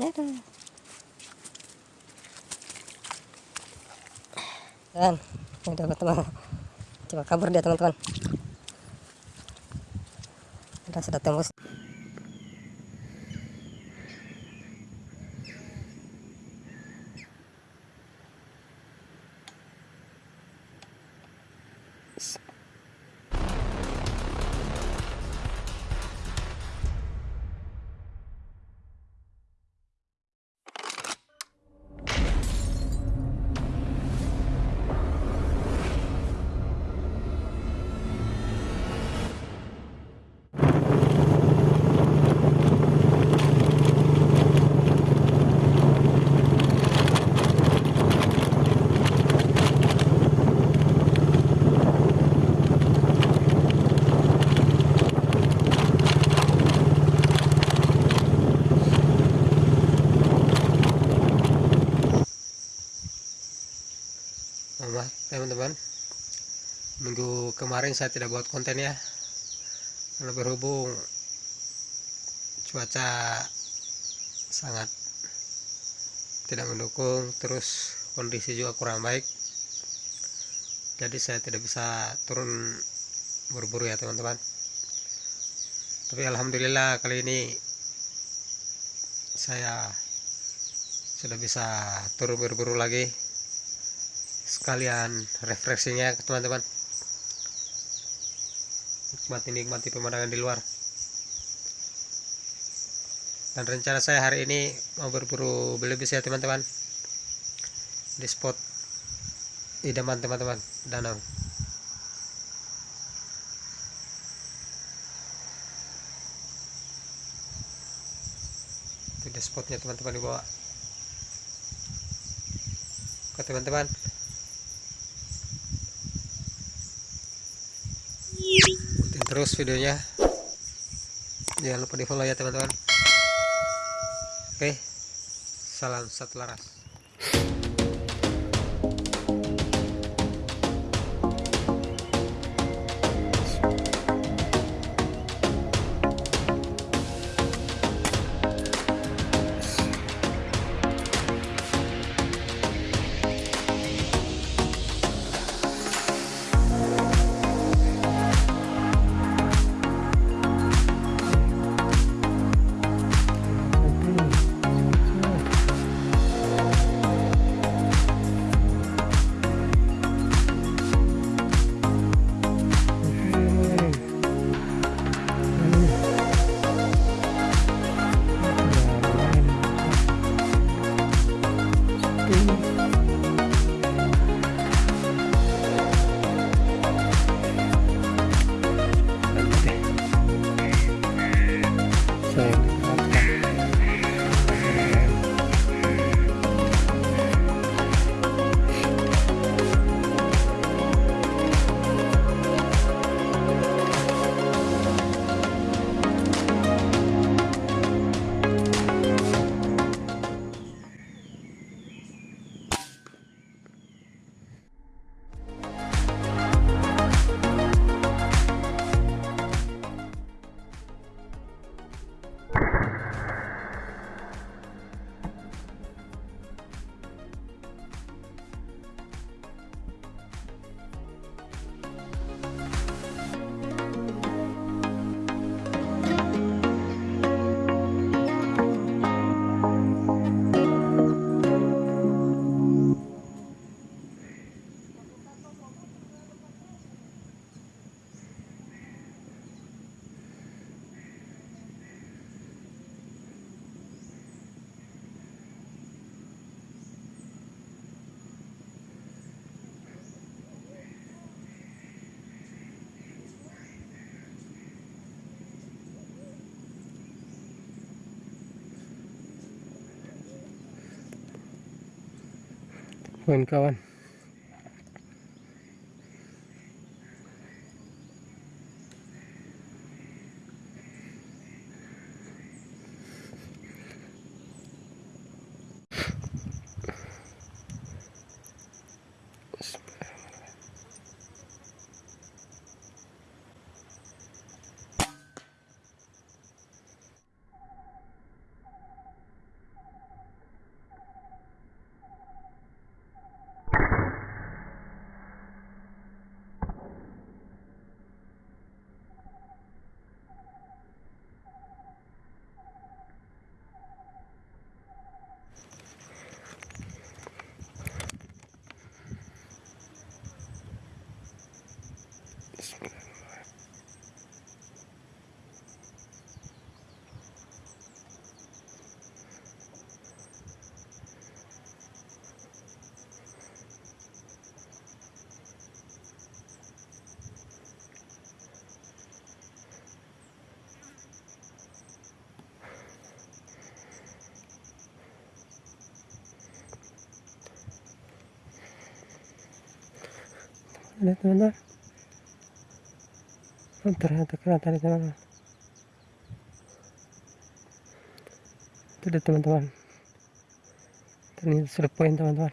Dan ini teman-teman. Coba kabur dia teman-teman. Sudah sudah tembus. Teman-teman. Minggu kemarin saya tidak buat konten ya. Karena berhubung cuaca sangat tidak mendukung terus kondisi juga kurang baik jadi saya tidak bisa turun berburu ya teman-teman. Tapi alhamdulillah kali ini saya sudah bisa turun berburu lagi sekalian refreshingnya teman-teman. Nikmati nikmati pemandangan di luar. Dan rencana saya hari ini mau berburu belebis ya teman-teman. Di spot idaman teman-teman. Danau. Itu di spotnya teman-teman di bawah ke teman-teman terus videonya. Jangan lupa di follow ya teman-teman. Oke. Salam satu laras Buen Cabán. Teman-teman oh, ternyata keren tadi teman-teman itu ada teman-teman ternyata teman-teman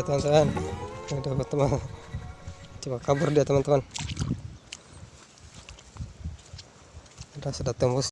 ya teman-teman. Dapat teman coba kabur dia teman-teman. Udah sudah tembus